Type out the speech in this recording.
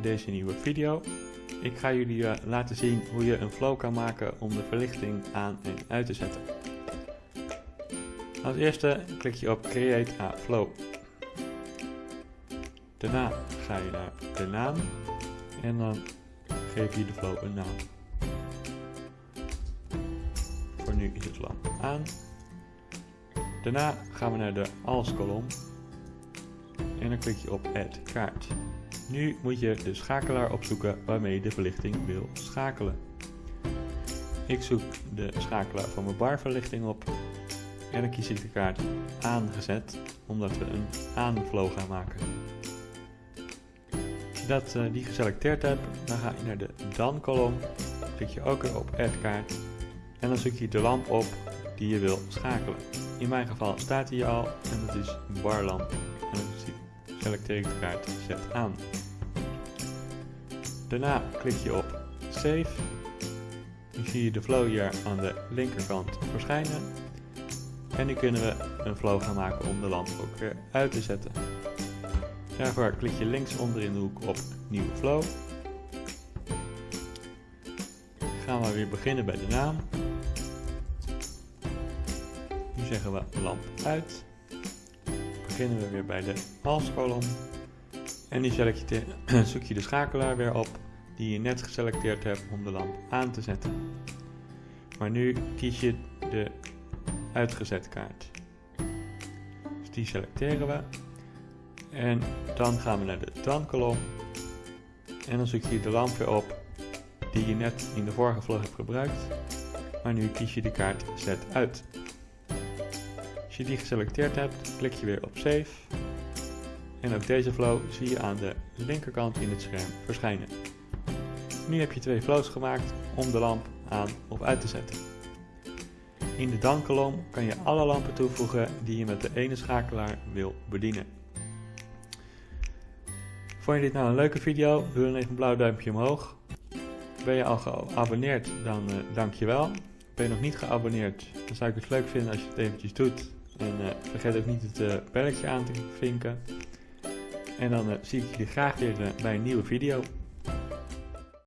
deze nieuwe video. Ik ga jullie eh, laten zien hoe je een flow kan maken om de verlichting aan en uit te zetten. Als eerste klik je op Create a Flow. Daarna ga je naar de naam en dan geef je de flow een naam. Voor nu is het lamp aan. Daarna gaan we naar de Als kolom en dan klik je op Add kaart. Nu moet je de schakelaar opzoeken waarmee je de verlichting wil schakelen. Ik zoek de schakelaar van mijn barverlichting op en dan kies ik de kaart aangezet omdat we een aanflow gaan maken. Als je dat, uh, die geselecteerd hebt, dan ga je naar de dan kolom, klik je ook weer op add kaart en dan zoek je de lamp op die je wil schakelen. In mijn geval staat hij al en dat is een barlamp en dan selecteer ik de kaart zet aan. Daarna klik je op Save. Nu zie je de flow hier aan de linkerkant verschijnen. En nu kunnen we een flow gaan maken om de lamp ook weer uit te zetten. Daarvoor klik je linksonder in de hoek op Nieuwe Flow. Gaan we weer beginnen bij de naam. Nu zeggen we lamp uit. Beginnen we weer bij de als-kolom. En die zoek je de schakelaar weer op die je net geselecteerd hebt om de lamp aan te zetten. Maar nu kies je de uitgezet kaart. Dus die selecteren we. En dan gaan we naar de dan kolom. En dan zoek je de lamp weer op die je net in de vorige vlog hebt gebruikt. Maar nu kies je de kaart zet uit. Je die geselecteerd hebt, klik je weer op save en ook deze flow zie je aan de linkerkant in het scherm verschijnen. Nu heb je twee flows gemaakt om de lamp aan of uit te zetten. In de dan-kolom kan je alle lampen toevoegen die je met de ene schakelaar wil bedienen. Vond je dit nou een leuke video? Doe dan even een blauw duimpje omhoog. Ben je al geabonneerd? Dan uh, dank je wel. Ben je nog niet geabonneerd? Dan zou ik het leuk vinden als je het eventjes doet. En uh, vergeet ook niet het belletje aan te vinken. En dan uh, zie ik jullie graag weer bij een nieuwe video.